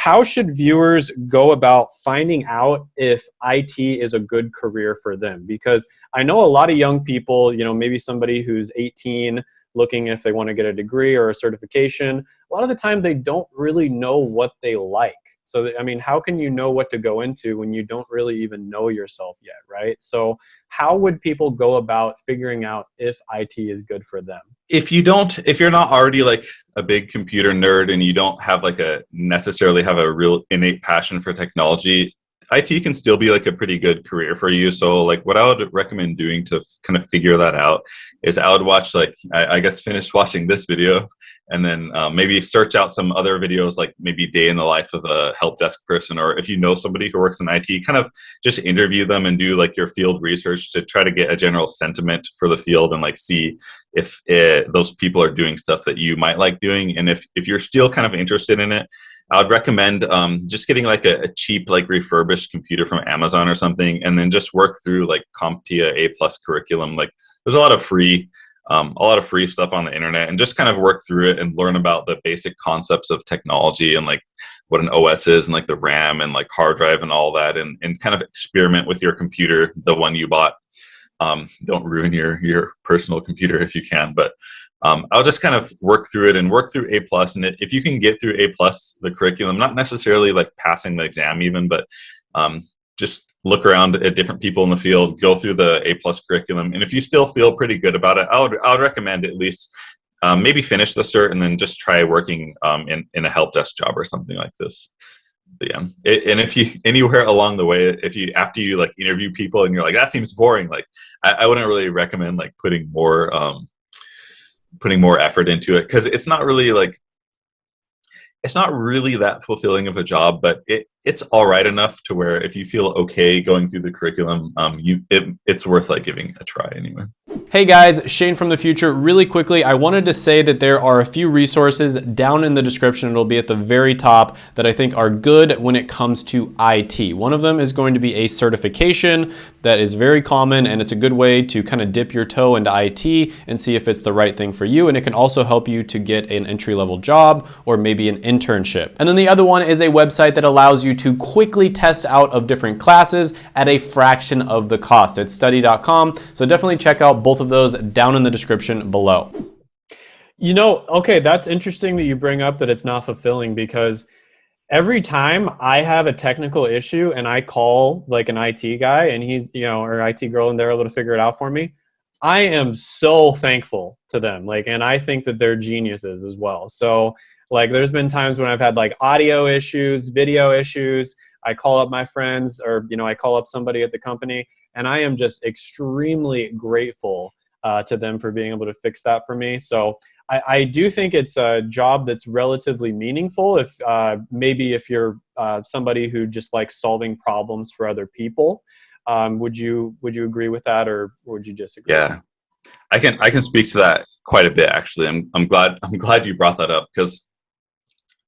how should viewers go about finding out if IT is a good career for them? Because I know a lot of young people, you know, maybe somebody who's 18 looking if they want to get a degree or a certification, a lot of the time they don't really know what they like. So, I mean, how can you know what to go into when you don't really even know yourself yet, right? So, how would people go about figuring out if IT is good for them? If you don't, if you're not already like a big computer nerd and you don't have like a necessarily have a real innate passion for technology, IT can still be like a pretty good career for you. So like what I would recommend doing to kind of figure that out is I would watch like, I, I guess finish watching this video and then um, maybe search out some other videos like maybe day in the life of a help desk person or if you know somebody who works in IT, kind of just interview them and do like your field research to try to get a general sentiment for the field and like see if it, those people are doing stuff that you might like doing. And if, if you're still kind of interested in it, I would recommend um, just getting like a, a, cheap, like refurbished computer from Amazon or something, and then just work through like CompTIA A plus curriculum. Like there's a lot of free, um, a lot of free stuff on the internet, and just kind of work through it and learn about the basic concepts of technology and like what an OS is and like the RAM and like hard drive and all that, and and kind of experiment with your computer, the one you bought. Um, don't ruin your your personal computer if you can, but um, I'll just kind of work through it and work through A plus. And if you can get through A plus, the curriculum, not necessarily like passing the exam even, but um, just look around at different people in the field, go through the A plus curriculum. And if you still feel pretty good about it, I would, I would recommend at least um, maybe finish the cert and then just try working um, in, in a help desk job or something like this. But yeah, it, and if you anywhere along the way, if you after you like interview people and you're like that seems boring, like I, I wouldn't really recommend like putting more um, putting more effort into it because it's not really like it's not really that fulfilling of a job, but it, it's all right enough to where if you feel okay going through the curriculum, um, you it, it's worth like giving a try anyway. Hey guys, Shane from the future. Really quickly, I wanted to say that there are a few resources down in the description. It'll be at the very top that I think are good when it comes to IT. One of them is going to be a certification that is very common and it's a good way to kind of dip your toe into IT and see if it's the right thing for you. And it can also help you to get an entry level job or maybe an internship. And then the other one is a website that allows you to quickly test out of different classes at a fraction of the cost. It's study.com. So definitely check out both of those down in the description below. You know, okay, that's interesting that you bring up that it's not fulfilling because every time I have a technical issue and I call like an IT guy and he's, you know, or IT girl and they're able to figure it out for me, I am so thankful to them. Like, and I think that they're geniuses as well. So, like, there's been times when I've had like audio issues, video issues. I call up my friends or, you know, I call up somebody at the company and I am just extremely grateful uh, to them for being able to fix that for me. So I, I do think it's a job that's relatively meaningful. If uh, maybe if you're uh, somebody who just likes solving problems for other people, um, would you would you agree with that, or would you disagree? Yeah, I can I can speak to that quite a bit actually. I'm I'm glad I'm glad you brought that up because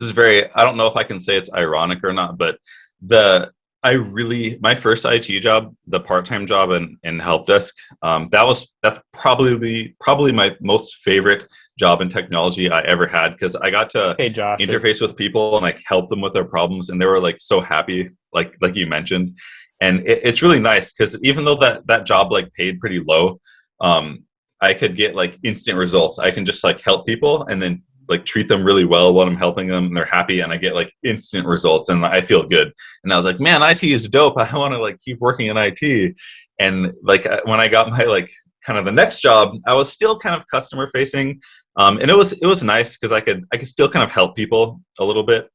this is very I don't know if I can say it's ironic or not, but the I really my first IT job, the part-time job in, in help desk, um, that was that's probably probably my most favorite job in technology I ever had because I got to hey, Josh, interface with people and like help them with their problems and they were like so happy, like like you mentioned. And it, it's really nice because even though that that job like paid pretty low, um, I could get like instant results. I can just like help people and then like treat them really well when I'm helping them and they're happy and I get like instant results and I feel good. And I was like, man, IT is dope. I want to like keep working in IT. And like when I got my like kind of the next job, I was still kind of customer facing. Um, and it was it was nice because I could I could still kind of help people a little bit.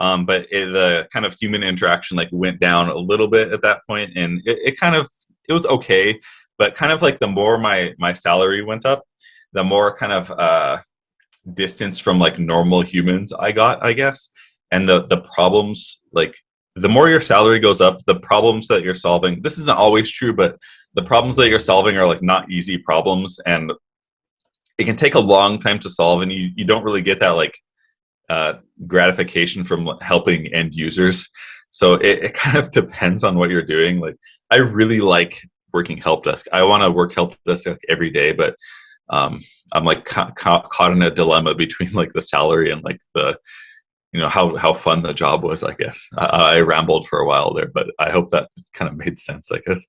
Um, but it, the kind of human interaction like went down a little bit at that point and it, it kind of it was okay but kind of like the more my my salary went up the more kind of uh, distance from like normal humans I got, I guess. And the the problems like the more your salary goes up, the problems that you're solving. This isn't always true, but the problems that you're solving are like not easy problems, and it can take a long time to solve, and you you don't really get that like uh, gratification from helping end users. So it, it kind of depends on what you're doing. Like I really like working help desk. I want to work help desk every day, but um, I'm like ca ca caught in a dilemma between like the salary and like the you know how how fun the job was. I guess I, I rambled for a while there, but I hope that kind of made sense. I guess.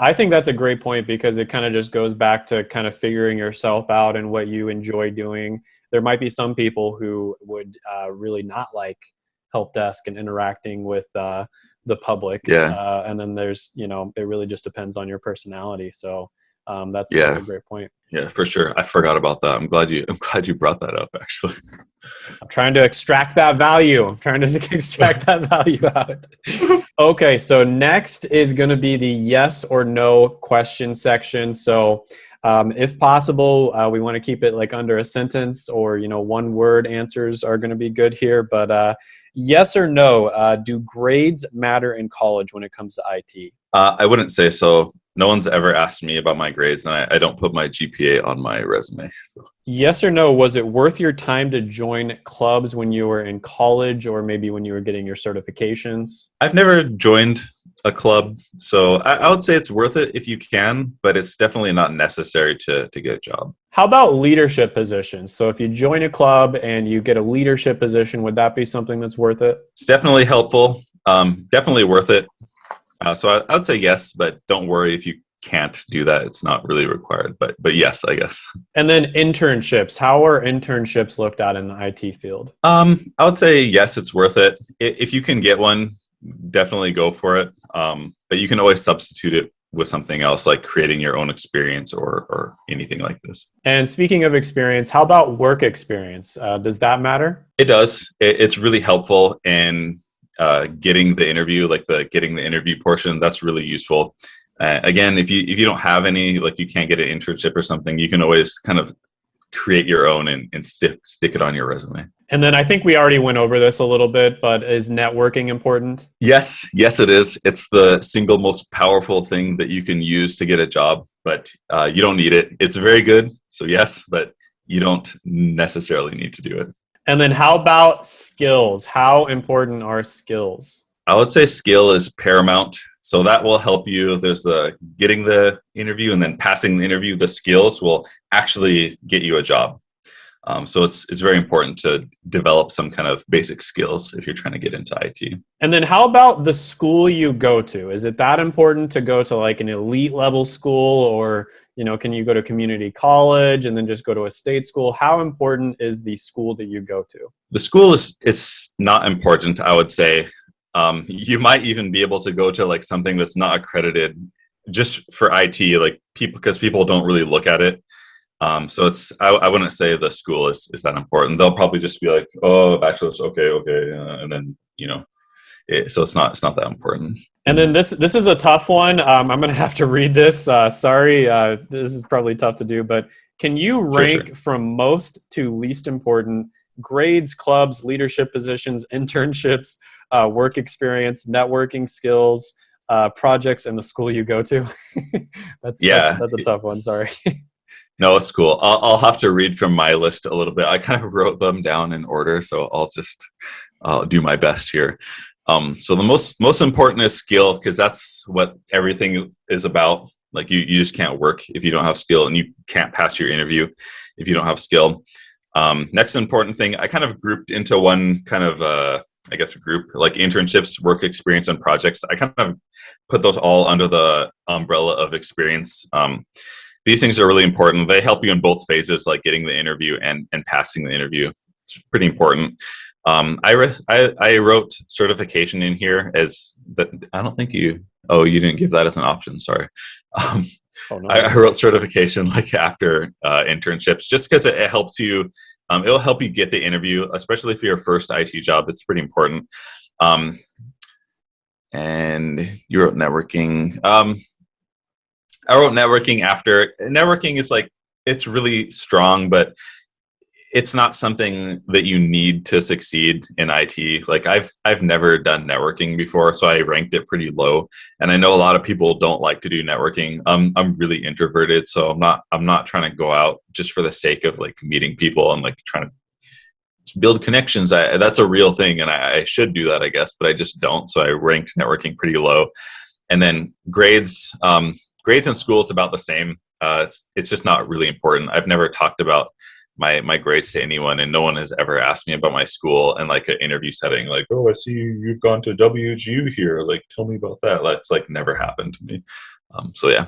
I think that's a great point because it kind of just goes back to kind of figuring yourself out and what you enjoy doing. There might be some people who would uh, really not like help desk and interacting with uh, the public. Yeah. Uh, and then there's, you know, it really just depends on your personality. So um, that's, Yeah. that's a great point. Yeah, for sure. I forgot about that. I'm glad you. I'm glad you brought that up. Actually. I'm trying to extract that value. I'm trying to extract that value out. Okay, so next is going to be the yes or no question section. So, um, if possible, uh, we want to keep it like under a sentence or you know one word answers are going to be good here. But uh, yes or no, uh, do grades matter in college when it comes to IT? Uh, I wouldn't say so. No one's ever asked me about my grades, and I, I don't put my GPA on my resume. So. Yes or no, was it worth your time to join clubs when you were in college or maybe when you were getting your certifications? I've never joined a club, so I, I would say it's worth it if you can, but it's definitely not necessary to to get a job. How about leadership positions? So if you join a club and you get a leadership position, would that be something that's worth it? It's definitely helpful. Um, definitely worth it. Uh, so I, I would say yes, but don't worry if you can't do that. It's not really required, but but yes, I guess. And then internships. How are internships looked at in the IT field? Um, I would say yes, it's worth it. If you can get one, definitely go for it. Um, but you can always substitute it with something else, like creating your own experience or or anything like this. And speaking of experience, how about work experience? Uh, does that matter? It does. It, it's really helpful in uh, getting the interview, like the getting the interview portion. That's really useful. Uh, again, if you if you don't have any, like you can't get an internship or something, you can always kind of create your own and, and stick stick it on your resume. And then I think we already went over this a little bit, but is networking important? Yes, yes, it is. It's the single most powerful thing that you can use to get a job, but uh, you don't need it. It's very good, so yes, but you don't necessarily need to do it. And then how about skills? How important are skills? I would say skill is paramount. So that will help you. There's the getting the interview and then passing the interview. The skills will actually get you a job. Um, so it's it's very important to develop some kind of basic skills if you're trying to get into IT. And then how about the school you go to? Is it that important to go to like an elite level school or, you know, can you go to community college and then just go to a state school? How important is the school that you go to? The school is it's not important. I would say um, you might even be able to go to like something that's not accredited just for IT, like people because people don't really look at it. Um, so it's I, I wouldn't say the school is is that important. They'll probably just be like, oh, bachelor's, okay, okay, uh, and then you know, it, so it's not it's not that important. And then this this is a tough one. Um, I'm gonna have to read this. Uh, sorry, uh, this is probably tough to do, but can you Sure, rank sure. from most to least important grades, clubs, leadership positions, internships, uh, work experience, networking skills, uh, projects, and the school you go to? that's, Yeah. that's that's a tough one. Sorry. No, it's cool. I'll, I'll have to read from my list a little bit. I kind of wrote them down in order, so I'll just uh, do my best here. Um, so the most most important is skill because that's what everything is about. Like you, you just can't work if you don't have skill, and you can't pass your interview if you don't have skill. Um, next important thing, I kind of grouped into one kind of uh, I guess group like internships, work experience, and projects. I kind of put those all under the umbrella of experience. Um, these things are really important. They help you in both phases, like getting the interview and and passing the interview. It's pretty important. Um, I, I I wrote certification in here as that. I don't think you. Oh, you didn't give that as an option. Sorry. Um, Oh no. I, I wrote certification like after uh, internships, just because it, it helps you. Um, it'll help you get the interview, especially for your first IT job. It's pretty important. Um, and you wrote networking. I wrote networking after. Networking is like it's really strong, but it's not something that you need to succeed in IT. Like I've I've never done networking before, so I ranked it pretty low. And I know a lot of people don't like to do networking. Um, I'm really introverted, so I'm not I'm not trying to go out just for the sake of like meeting people and like trying to build connections. I, that's a real thing, and I, I should do that, I guess, but I just don't. So I ranked networking pretty low. And then grades, um, grades in school is about the same. Uh, it's it's just not really important. I've never talked about my my grades to anyone, and no one has ever asked me about my school in like an interview setting. Like, oh, I see you've gone to WGU here. Like, tell me about that. That's like never happened to me. Um, so yeah.